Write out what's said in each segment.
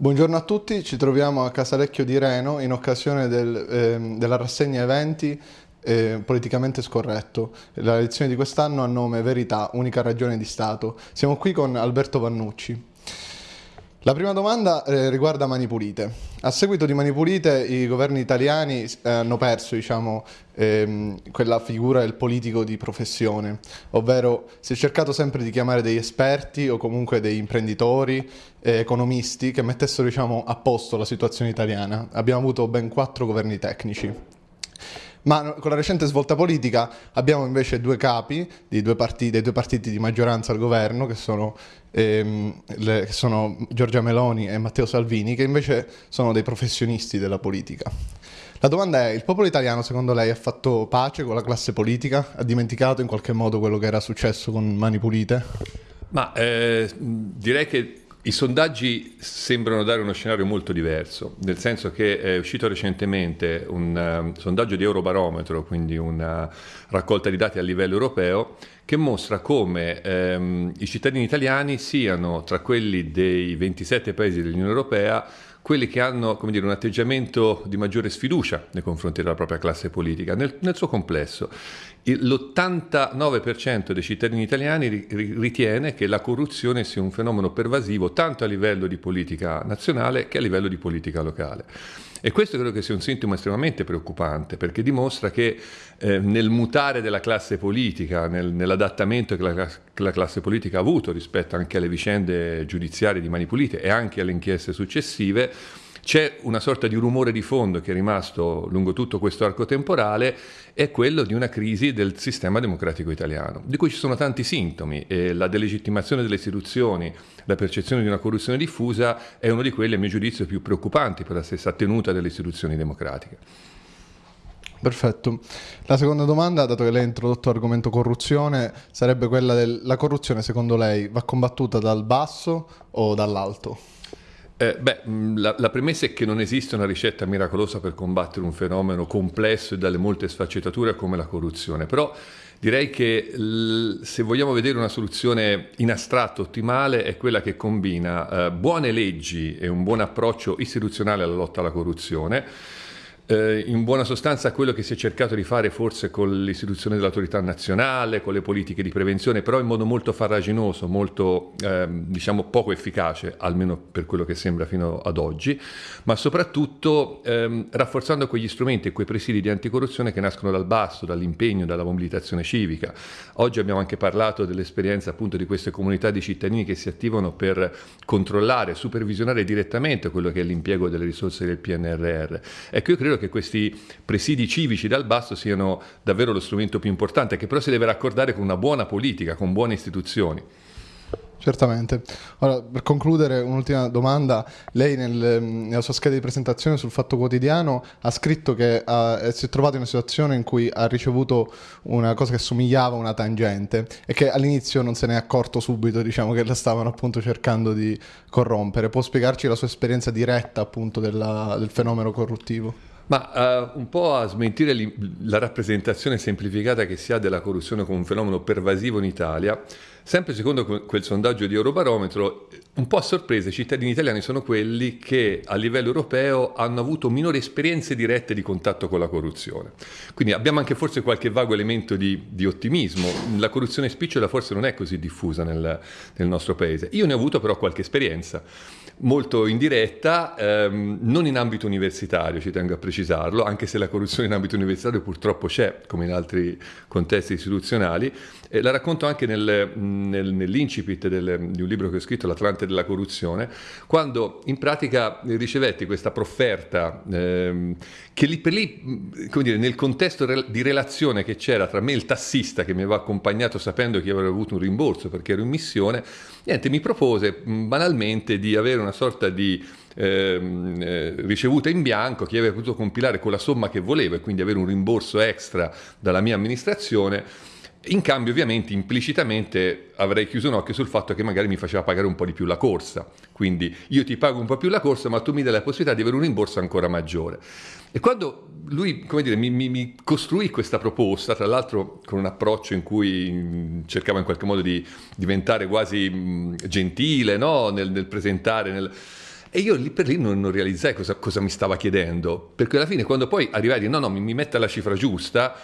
Buongiorno a tutti, ci troviamo a Casalecchio di Reno in occasione del, eh, della rassegna eventi eh, politicamente scorretto. La lezione di quest'anno ha nome Verità, unica ragione di Stato. Siamo qui con Alberto Vannucci. La prima domanda eh, riguarda Mani Pulite. A seguito di Mani Pulite i governi italiani eh, hanno perso diciamo, ehm, quella figura del politico di professione, ovvero si è cercato sempre di chiamare degli esperti o comunque dei imprenditori, eh, economisti che mettessero diciamo, a posto la situazione italiana. Abbiamo avuto ben quattro governi tecnici. Ma con la recente svolta politica abbiamo invece due capi due partiti, dei due partiti di maggioranza al governo, che sono, ehm, le, che sono Giorgia Meloni e Matteo Salvini, che invece sono dei professionisti della politica. La domanda è, il popolo italiano secondo lei ha fatto pace con la classe politica? Ha dimenticato in qualche modo quello che era successo con Mani Pulite? Ma eh, direi che i sondaggi sembrano dare uno scenario molto diverso, nel senso che è uscito recentemente un uh, sondaggio di Eurobarometro, quindi una raccolta di dati a livello europeo, che mostra come um, i cittadini italiani siano tra quelli dei 27 paesi dell'Unione Europea quelli che hanno dire, un atteggiamento di maggiore sfiducia nei confronti della propria classe politica, nel, nel suo complesso. L'89% dei cittadini italiani ritiene che la corruzione sia un fenomeno pervasivo tanto a livello di politica nazionale che a livello di politica locale. E questo credo che sia un sintomo estremamente preoccupante perché dimostra che eh, nel mutare della classe politica, nel, nell'adattamento che la, che la, classe politica ha avuto rispetto anche alle vicende giudiziarie di Manipulite e anche alle inchieste successive, c'è una sorta di rumore di fondo che è rimasto lungo tutto questo arco temporale, è quello di una crisi del sistema democratico italiano, di cui ci sono tanti sintomi e la delegittimazione delle istituzioni, la percezione di una corruzione diffusa è uno di quelli, a mio giudizio, più preoccupanti per la stessa tenuta delle istituzioni democratiche. Perfetto. La seconda domanda, dato che lei ha introdotto l'argomento corruzione, sarebbe quella della corruzione secondo lei va combattuta dal basso o dall'alto? Eh, beh, mm, la, la, premessa è che non esiste una ricetta miracolosa per combattere un fenomeno complesso e dalle molte sfaccettature come la corruzione, però direi che l, se vogliamo vedere una soluzione in astratto ottimale è quella che combina eh, buone leggi e un buon approccio istituzionale alla lotta alla corruzione, eh, in buona sostanza quello che si è cercato di fare forse con l'istituzione dell'autorità nazionale, con le politiche di prevenzione, però in modo molto farraginoso, molto ehm, diciamo poco efficace, almeno per quello che sembra fino ad oggi, ma soprattutto ehm, rafforzando quegli strumenti e quei presidi di anticorruzione che nascono dal basso, dall'impegno, dalla mobilitazione civica. Oggi abbiamo anche parlato dell'esperienza appunto di queste comunità di cittadini che si attivano per controllare, supervisionare direttamente quello che è l'impiego delle risorse del PNRR. Ecco, io credo che questi presidi civici dal basso siano davvero lo strumento più importante, che però si deve raccordare con una buona politica, con buone istituzioni. Certamente. Ora, per concludere, un'ultima domanda. Lei nel, nella sua scheda di presentazione sul Fatto Quotidiano ha scritto che ha, si è trovato in una situazione in cui ha ricevuto una cosa che somigliava a una tangente e che all'inizio non se ne è accorto subito, diciamo, che la stavano appunto cercando di corrompere. Può spiegarci la sua esperienza diretta appunto della, del fenomeno corruttivo? Ma uh, un po' a smentire la rappresentazione semplificata che si ha della corruzione come un fenomeno pervasivo in Italia, sempre secondo quel sondaggio di Eurobarometro, un po' a sorpresa i cittadini italiani sono quelli che a livello europeo hanno avuto minori esperienze dirette di contatto con la corruzione. Quindi abbiamo anche forse qualche vago elemento di, di ottimismo. La corruzione spicciola forse non è così diffusa nel, nel nostro paese. Io ne ho avuto però qualche esperienza molto indiretta, ehm, non in ambito universitario, ci tengo a precisarlo, anche se la corruzione in ambito universitario purtroppo c'è, come in altri contesti istituzionali. E la racconto anche nel, nel, nell'incipit del, di un libro che ho scritto, L'Atlante della corruzione, quando in pratica ricevetti questa profferta ehm, che lì per lì, come dire, nel contesto di relazione che c'era tra me e il tassista che mi aveva accompagnato sapendo che avrei avuto un rimborso perché ero in missione, niente, mi propose banalmente di avere una sorta di eh, ricevuta in bianco che aveva potuto compilare con la somma che volevo e quindi avere un rimborso extra dalla mia amministrazione in cambio, ovviamente, implicitamente avrei chiuso un occhio sul fatto che magari mi faceva pagare un po' di più la corsa. Quindi io ti pago un po' più la corsa, ma tu mi dai la possibilità di avere un rimborso ancora maggiore. E quando lui, dire, mi, mi, mi costruì questa proposta, tra l'altro con un approccio in cui mm, cercava in qualche modo di diventare quasi mm, gentile no? nel, nel presentare... Nel, E io lì per lì non, non realizzai cosa, cosa, mi stava chiedendo, perché alla fine quando poi arrivai a dire no, no, mi, mi metta la cifra giusta,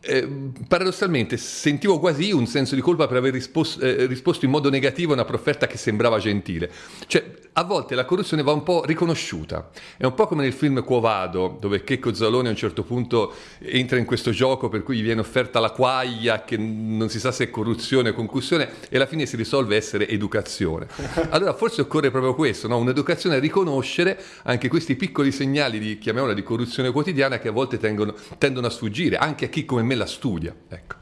eh, paradossalmente sentivo quasi un senso di colpa per aver risposto, eh, risposto in modo negativo a una profferta che sembrava gentile. Cioè, a volte la corruzione va un po' riconosciuta. È un po' come nel film Quo Vado, dove Checco Zalone a un certo punto entra in questo gioco per cui gli viene offerta la quaglia, che non si sa se è corruzione o concussione, e alla fine si risolve essere educazione. Allora forse occorre proprio questo, no? un'educazione a riconoscere anche questi piccoli segnali di, chiamiamola, di corruzione quotidiana che a volte tengono, tendono a sfuggire, anche a chi come me la studia. Ecco.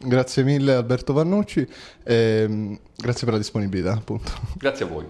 Grazie mille Alberto Vannucci e grazie per la disponibilità appunto. Grazie a voi.